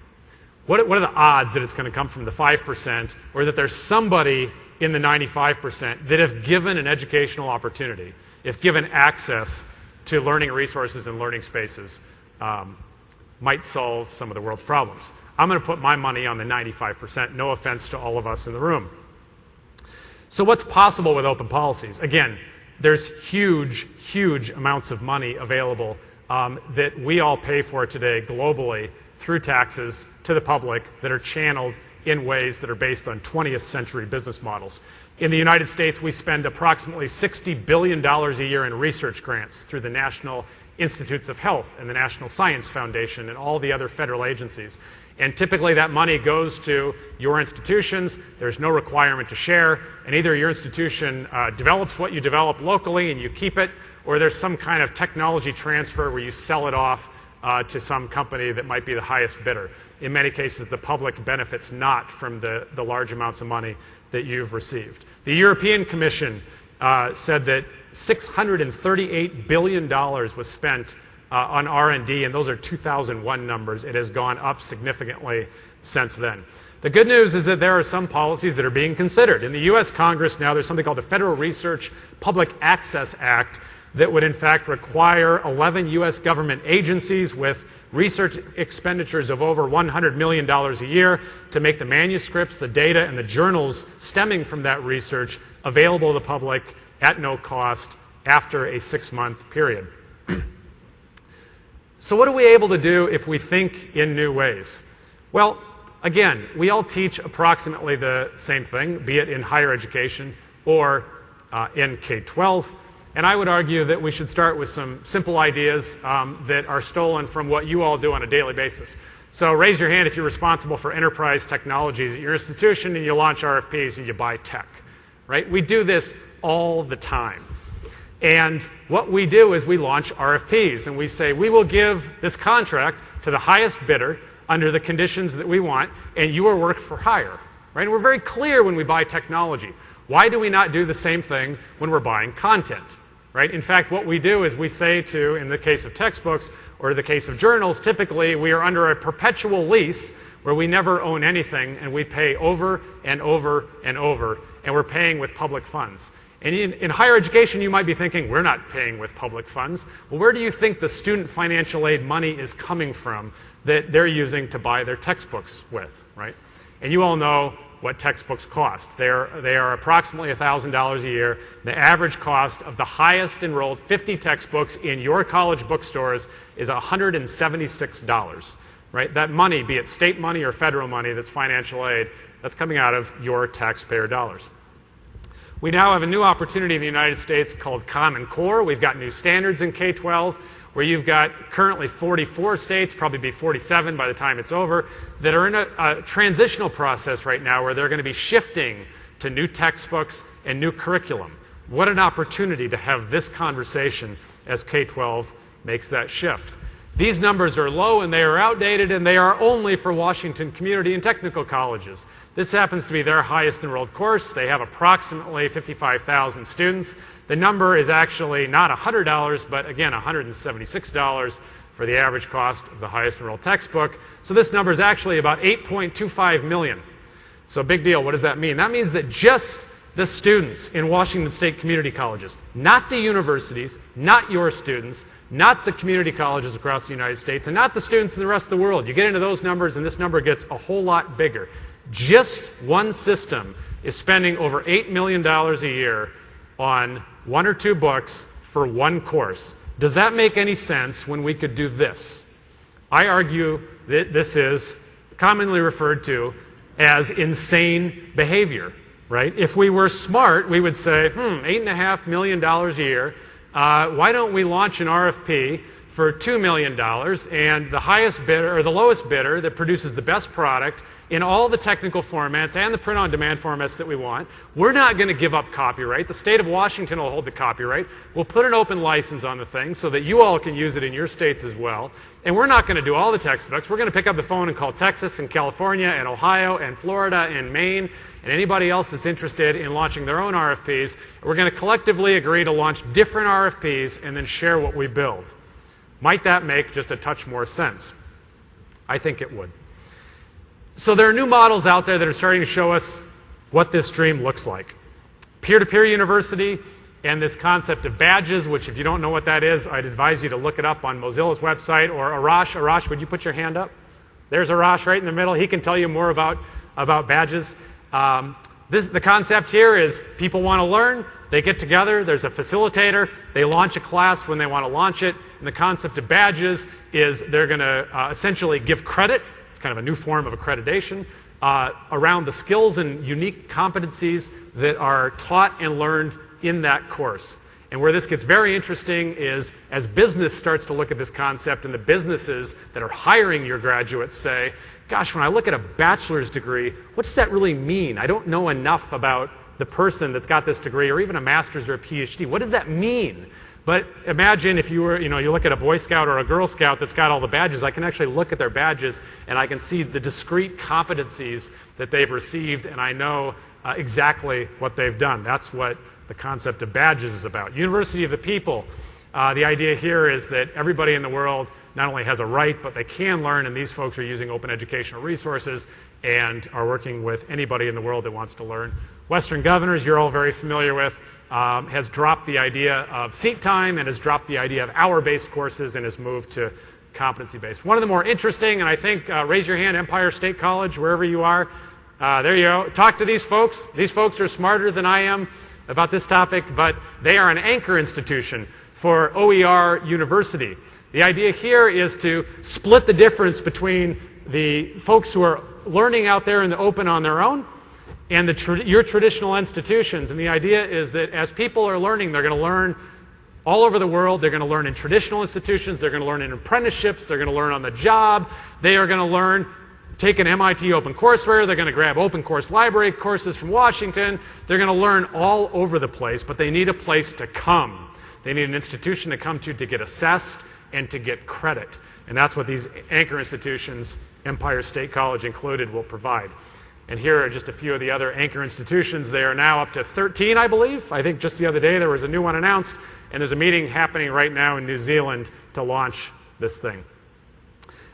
What, what are the odds that it's going to come from the 5% or that there's somebody in the 95% that if given an educational opportunity, if given access to learning resources and learning spaces, um, might solve some of the world's problems. I'm going to put my money on the 95%, no offense to all of us in the room. So what's possible with open policies? Again, there's huge, huge amounts of money available um, that we all pay for today globally through taxes to the public that are channeled in ways that are based on 20th century business models. In the United States, we spend approximately $60 billion a year in research grants through the National Institutes of Health and the National Science Foundation and all the other federal agencies. And typically that money goes to your institutions. There's no requirement to share. And either your institution uh, develops what you develop locally and you keep it, or there's some kind of technology transfer where you sell it off uh, to some company that might be the highest bidder. In many cases, the public benefits not from the, the large amounts of money that you've received. The European Commission uh, said that $638 billion was spent uh, on R&D, and those are 2001 numbers. It has gone up significantly since then. The good news is that there are some policies that are being considered. In the US Congress now, there's something called the Federal Research Public Access Act that would in fact require 11 US government agencies with research expenditures of over $100 million a year to make the manuscripts, the data, and the journals stemming from that research available to the public at no cost after a six month period. [clears throat] so, what are we able to do if we think in new ways? Well, again, we all teach approximately the same thing, be it in higher education or uh, in K 12. And I would argue that we should start with some simple ideas um, that are stolen from what you all do on a daily basis. So raise your hand if you're responsible for enterprise technologies at your institution and you launch RFPs and you buy tech, right? We do this all the time. And what we do is we launch RFPs and we say, we will give this contract to the highest bidder under the conditions that we want, and you are work for hire. Right? And we're very clear when we buy technology. Why do we not do the same thing when we're buying content? Right? In fact, what we do is we say to, in the case of textbooks or the case of journals, typically we are under a perpetual lease where we never own anything and we pay over and over and over, and we're paying with public funds. And in, in, higher education, you might be thinking, we're not paying with public funds. Well, where do you think the student financial aid money is coming from that they're using to buy their textbooks with, right? And you all know what textbooks cost. They're, they are approximately $1,000 a year. The average cost of the highest enrolled 50 textbooks in your college bookstores is $176, right? That money, be it state money or federal money that's financial aid, that's coming out of your taxpayer dollars. We now have a new opportunity in the United States called Common Core. We've got new standards in K 12 where you've got currently 44 states, probably be 47 by the time it's over, that are in a, a transitional process right now where they're going to be shifting to new textbooks and new curriculum. What an opportunity to have this conversation as K 12 makes that shift. These numbers are low and they are outdated and they are only for Washington community and technical colleges. This happens to be their highest enrolled course. They have approximately 55,000 students. The number is actually not $100, but again, $176 for the average cost of the highest enrolled textbook. So this number is actually about 8.25 million. So big deal. What does that mean? That means that just the students in Washington State community colleges, not the universities, not your students, not the community colleges across the United States, and not the students in the rest of the world. You get into those numbers, and this number gets a whole lot bigger. Just one system is spending over $8 million a year on one or two books for one course. Does that make any sense when we could do this? I argue that this is commonly referred to as insane behavior, right? If we were smart, we would say, hmm, $8.5 million a year, uh, why don't we launch an RFP for $2 million and the highest bidder or the lowest bidder that produces the best product in all the technical formats and the print on demand formats that we want. We're not going to give up copyright. The state of Washington will hold the copyright. We'll put an open license on the thing so that you all can use it in your states as well. And we're not going to do all the textbooks. We're going to pick up the phone and call Texas and California and Ohio and Florida and Maine and anybody else that's interested in launching their own RFPs. We're going to collectively agree to launch different RFPs and then share what we build. Might that make just a touch more sense? I think it would. So there are new models out there that are starting to show us what this dream looks like. Peer-to-peer -peer university and this concept of badges, which if you don't know what that is, I'd advise you to look it up on Mozilla's website or Arash. Arash, would you put your hand up? There's Arash right in the middle. He can tell you more about, about badges. Um, this, the concept here is people want to learn, they get together, there's a facilitator, they launch a class when they want to launch it, and the concept of badges is they're going to uh, essentially give credit kind of a new form of accreditation uh, around the skills and unique competencies that are taught and learned in that course. And where this gets very interesting is as business starts to look at this concept and the businesses that are hiring your graduates say, gosh, when I look at a bachelor's degree, what does that really mean? I don't know enough about the person that's got this degree or even a master's or a PhD. What does that mean? But imagine if you were, you know, you look at a Boy Scout or a Girl Scout that's got all the badges, I can actually look at their badges and I can see the discrete competencies that they've received and I know uh, exactly what they've done. That's what the concept of badges is about. University of the People, uh, the idea here is that everybody in the world not only has a right, but they can learn, and these folks are using open educational resources and are working with anybody in the world that wants to learn. Western Governors, you're all very familiar with um, has dropped the idea of seat time and has dropped the idea of hour-based courses and has moved to competency-based. One of the more interesting, and I think, uh, raise your hand, Empire State College, wherever you are. Uh, there you go. Talk to these folks. These folks are smarter than I am about this topic, but they are an anchor institution for OER University. The idea here is to split the difference between the folks who are learning out there in the open on their own and the your traditional institutions. And the idea is that as people are learning, they're going to learn all over the world. They're going to learn in traditional institutions. They're going to learn in apprenticeships. They're going to learn on the job. They are going to learn, take an MIT OpenCourseware. They're going to grab open course library courses from Washington. They're going to learn all over the place, but they need a place to come. They need an institution to come to to get assessed and to get credit. And that's what these anchor institutions, Empire State College included, will provide. And here are just a few of the other anchor institutions. They are now up to 13, I believe. I think just the other day there was a new one announced, and there's a meeting happening right now in New Zealand to launch this thing.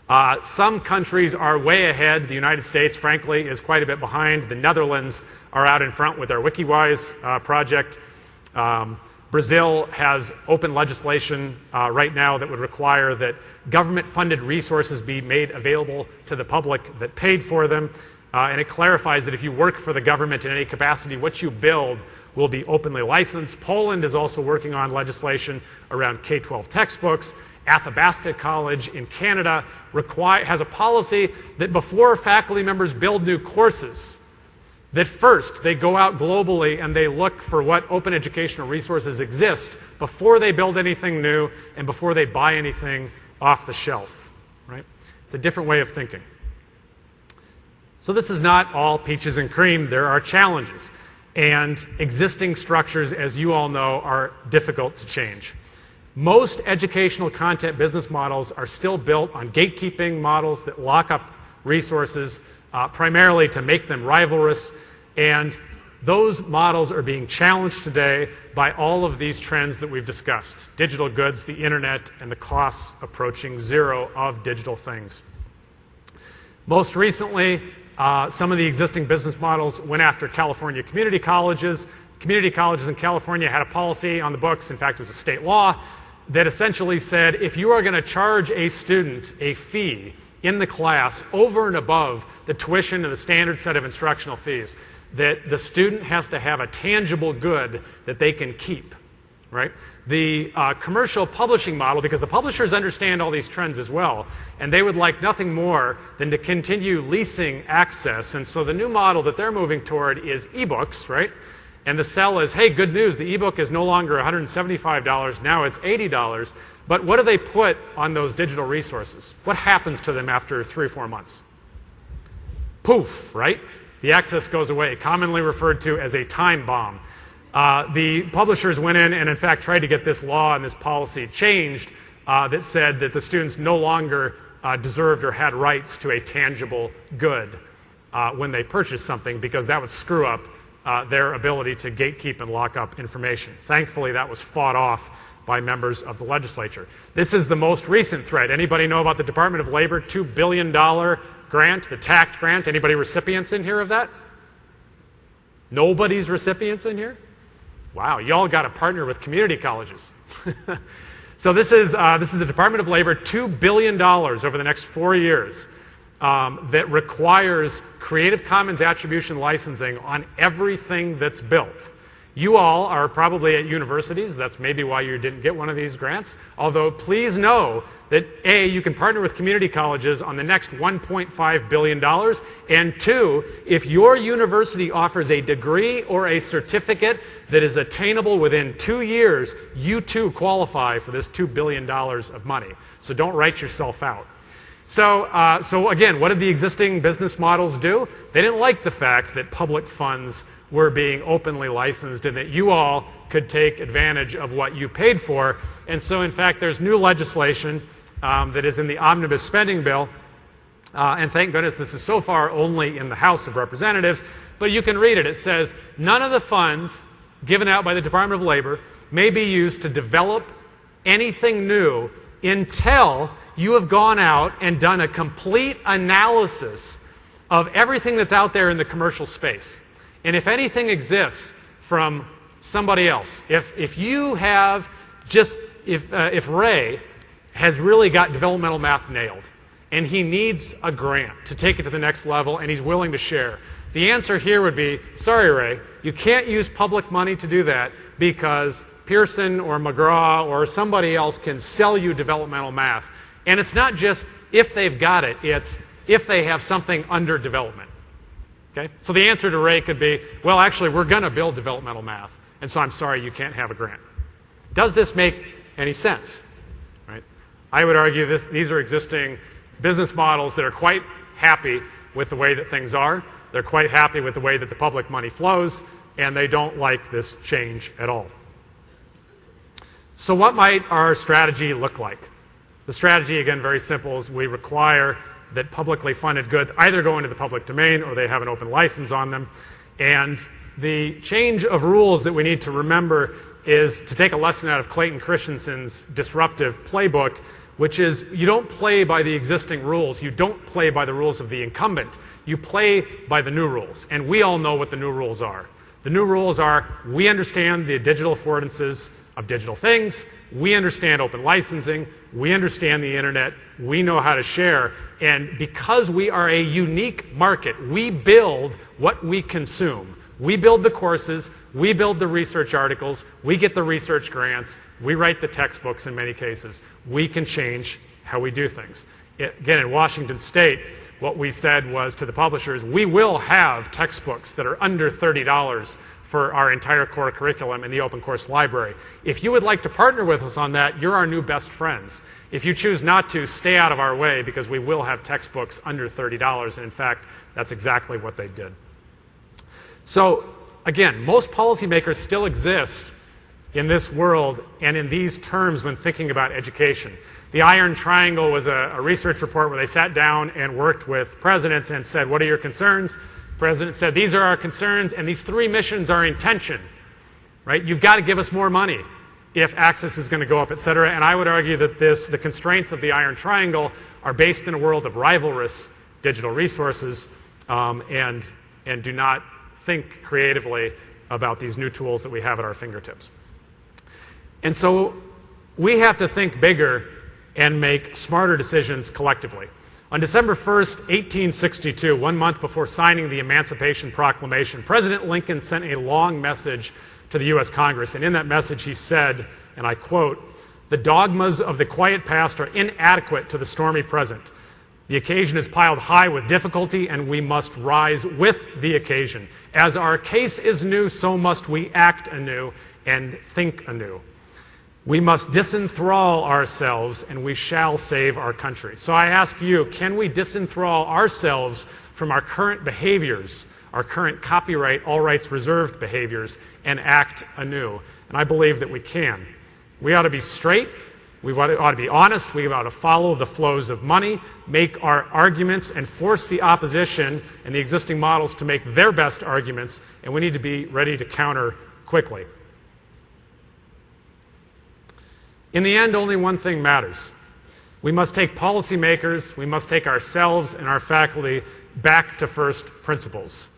Uh, some countries are way ahead. The United States, frankly, is quite a bit behind. The Netherlands are out in front with their Wikiwijs uh, project. Um, Brazil has open legislation uh, right now that would require that government funded resources be made available to the public that paid for them. Uh, and it clarifies that if you work for the government in any capacity, what you build will be openly licensed. Poland is also working on legislation around K-12 textbooks. Athabasca College in Canada require, has a policy that before faculty members build new courses, that first they go out globally and they look for what open educational resources exist before they build anything new and before they buy anything off the shelf. Right? It's a different way of thinking. So this is not all peaches and cream. There are challenges. And existing structures, as you all know, are difficult to change. Most educational content business models are still built on gatekeeping models that lock up resources uh, primarily to make them rivalrous. And those models are being challenged today by all of these trends that we've discussed digital goods, the internet, and the costs approaching zero of digital things. Most recently, uh, some of the existing business models went after California community colleges. Community colleges in California had a policy on the books, in fact, it was a state law, that essentially said if you are going to charge a student a fee in the class over and above the tuition and the standard set of instructional fees, that the student has to have a tangible good that they can keep, right? The uh, commercial publishing model, because the publishers understand all these trends as well, and they would like nothing more than to continue leasing access. And so the new model that they're moving toward is ebooks, right? And the sell is, hey, good news, the ebook is no longer $175, now it's $80. But what do they put on those digital resources? What happens to them after three or four months? Poof, right? The access goes away, commonly referred to as a time bomb. Uh, the publishers went in and, in fact, tried to get this law and this policy changed uh, that said that the students no longer uh, deserved or had rights to a tangible good uh, when they purchased something because that would screw up uh, their ability to gatekeep and lock up information. Thankfully, that was fought off by members of the legislature. This is the most recent threat. Anybody know about the Department of Labor $2 billion grant, the TACT grant? Anybody recipients in here of that? Nobody's recipients in here? Wow, y'all got to partner with community colleges. [laughs] so this is, uh, this is the Department of Labor, $2 billion over the next four years um, that requires Creative Commons attribution licensing on everything that's built. You all are probably at universities. That's maybe why you didn't get one of these grants. Although, please know that A, you can partner with community colleges on the next $1.5 billion. And two, if your university offers a degree or a certificate that is attainable within two years, you too qualify for this $2 billion of money. So don't write yourself out. So, uh, so again, what did the existing business models do? They didn't like the fact that public funds were being openly licensed and that you all could take advantage of what you paid for. And so, in fact, there's new legislation um, that is in the omnibus spending bill. Uh, and thank goodness this is so far only in the House of Representatives, but you can read it. It says none of the funds given out by the Department of Labor may be used to develop anything new until you have gone out and done a complete analysis of everything that's out there in the commercial space. And if anything exists from somebody else, if, if you have just, if, uh, if Ray has really got developmental math nailed and he needs a grant to take it to the next level and he's willing to share, the answer here would be sorry, Ray, you can't use public money to do that because Pearson or McGraw or somebody else can sell you developmental math. And it's not just if they've got it, it's if they have something under development. Okay? So the answer to Ray could be, well, actually, we're going to build developmental math, and so I'm sorry you can't have a grant. Does this make any sense? Right? I would argue this, these are existing business models that are quite happy with the way that things are. They're quite happy with the way that the public money flows, and they don't like this change at all. So what might our strategy look like? The strategy, again, very simple, is we require that publicly funded goods either go into the public domain or they have an open license on them. And the change of rules that we need to remember is to take a lesson out of Clayton Christensen's disruptive playbook, which is you don't play by the existing rules. You don't play by the rules of the incumbent. You play by the new rules. And we all know what the new rules are. The new rules are we understand the digital affordances of digital things. We understand open licensing. We understand the internet. We know how to share. And because we are a unique market, we build what we consume. We build the courses, we build the research articles, we get the research grants, we write the textbooks in many cases. We can change how we do things. Again, in Washington State, what we said was to the publishers, we will have textbooks that are under $30 for our entire core curriculum in the open course library. If you would like to partner with us on that, you're our new best friends. If you choose not to, stay out of our way because we will have textbooks under $30. And in fact, that's exactly what they did. So again, most policymakers still exist in this world and in these terms when thinking about education. The Iron Triangle was a, a, research report where they sat down and worked with presidents and said, What are your concerns? The president said, These are our concerns, and these three missions are in tension. Right? You've got to give us more money if access is going to go up, et cetera. And I would argue that this, the constraints of the Iron Triangle are based in a world of rivalrous digital resources um, and, and do not think creatively about these new tools that we have at our fingertips. And so we have to think bigger and make smarter decisions collectively. On December 1st, 1862, one month before signing the Emancipation Proclamation, President Lincoln sent a long message to the U.S. Congress. And in that message, he said, and I quote, The dogmas of the quiet past are inadequate to the stormy present. The occasion is piled high with difficulty, and we must rise with the occasion. As our case is new, so must we act anew and think anew. We must disenthrall ourselves and we shall save our country. So I ask you, can we disenthrall ourselves from our current behaviors, our current copyright, all rights reserved behaviors, and act anew? And I believe that we can. We ought to be straight. We ought to be honest. We ought to follow the flows of money, make our arguments, and force the opposition and the existing models to make their best arguments. And we need to be ready to counter quickly. In the end, only one thing matters. We must take policymakers, we must take ourselves and our faculty back to first principles.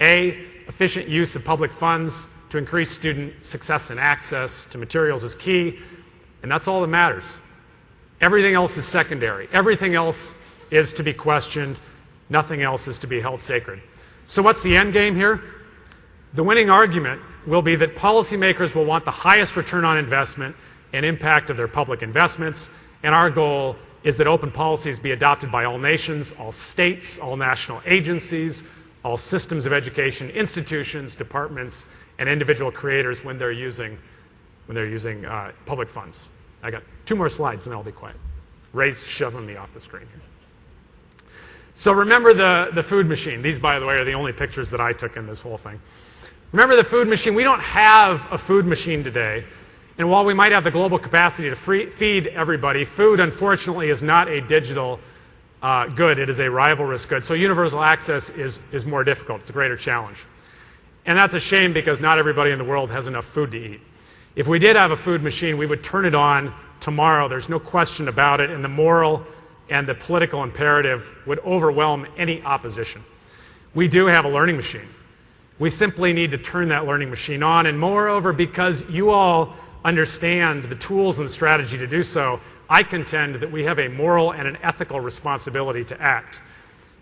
A, efficient use of public funds to increase student success and access to materials is key, and that's all that matters. Everything else is secondary. Everything else is to be questioned. Nothing else is to be held sacred. So what's the end game here? The winning argument will be that policymakers will want the highest return on investment and impact of their public investments. And our goal is that open policies be adopted by all nations, all states, all national agencies, all systems of education, institutions, departments, and individual creators when they're using, when they're using uh, public funds. I got two more slides and then I'll be quiet. Ray's shoving me off the screen here. So remember the, the food machine. These, by the way, are the only pictures that I took in this whole thing. Remember the food machine. We don't have a food machine today and while we might have the global capacity to free, feed everybody, food, unfortunately, is not a digital uh, good. It is a rivalrous good. So universal access is, is more difficult. It's a greater challenge. And that's a shame because not everybody in the world has enough food to eat. If we did have a food machine, we would turn it on tomorrow. There's no question about it. And the moral and the political imperative would overwhelm any opposition. We do have a learning machine. We simply need to turn that learning machine on. And moreover, because you all understand the tools and strategy to do so, I contend that we have a moral and an ethical responsibility to act.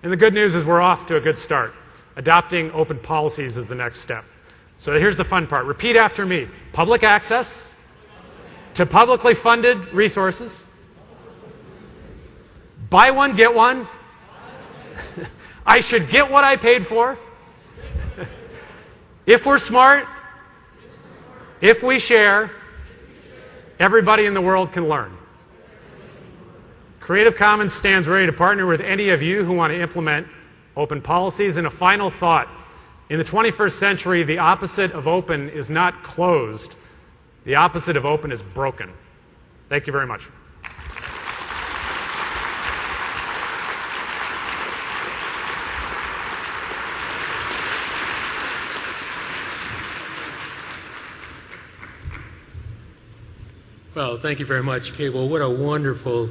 And the good news is we're off to a good start. Adopting open policies is the next step. So here's the fun part. Repeat after me. Public access to publicly funded resources. Buy one, get one. [laughs] I should get what I paid for. [laughs] if we're smart, if we share, Everybody in the world can learn. Creative Commons stands ready to partner with any of you who want to implement open policies. And a final thought. In the 21st century, the opposite of open is not closed. The opposite of open is broken. Thank you very much. Well, thank you very much, Cable. What a wonderful,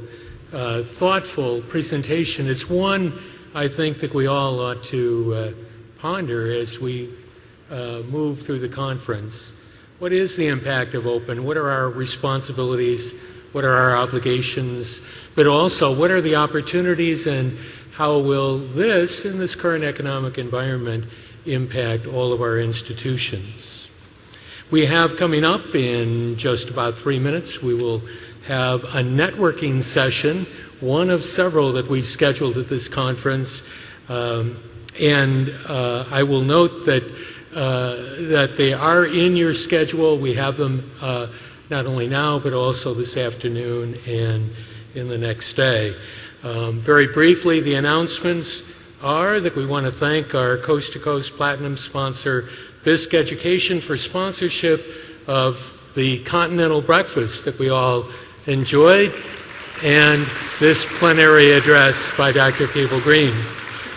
uh, thoughtful presentation. It's one I think that we all ought to uh, ponder as we uh, move through the conference. What is the impact of open? What are our responsibilities? What are our obligations? But also, what are the opportunities and how will this, in this current economic environment, impact all of our institutions? We have coming up in just about three minutes, we will have a networking session, one of several that we've scheduled at this conference. Um, and uh, I will note that, uh, that they are in your schedule. We have them uh, not only now, but also this afternoon and in the next day. Um, very briefly, the announcements are that we want to thank our Coast to Coast Platinum sponsor, Bisk Education for sponsorship of the continental breakfast that we all enjoyed, and this plenary address by Dr. Cable Green.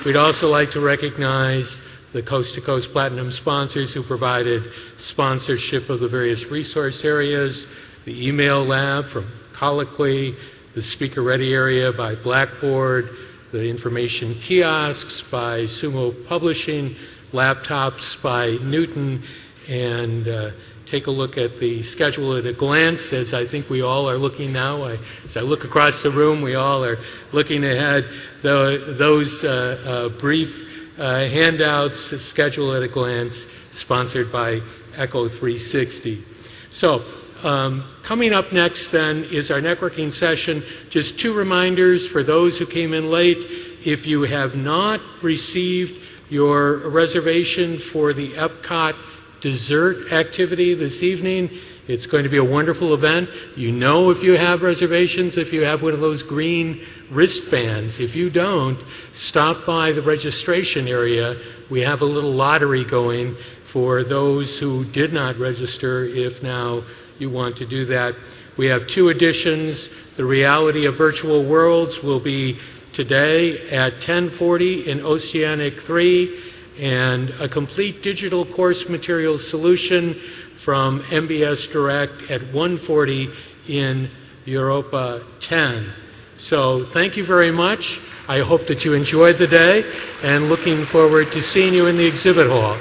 We'd also like to recognize the Coast to Coast Platinum sponsors who provided sponsorship of the various resource areas, the email lab from Colloquy, the speaker ready area by Blackboard, the information kiosks by Sumo Publishing, laptops by Newton, and uh, take a look at the schedule at a glance as I think we all are looking now. I, as I look across the room, we all are looking ahead. The, those uh, uh, brief uh, handouts, schedule at a glance, sponsored by Echo 360. So, um, coming up next then is our networking session. Just two reminders for those who came in late. If you have not received your reservation for the Epcot dessert activity this evening. It's going to be a wonderful event. You know if you have reservations, if you have one of those green wristbands. If you don't, stop by the registration area. We have a little lottery going for those who did not register if now you want to do that. We have two editions. The Reality of Virtual Worlds will be today at 1040 in Oceanic 3 and a complete digital course material solution from MBS Direct at 140 in Europa 10. So thank you very much. I hope that you enjoyed the day and looking forward to seeing you in the exhibit hall.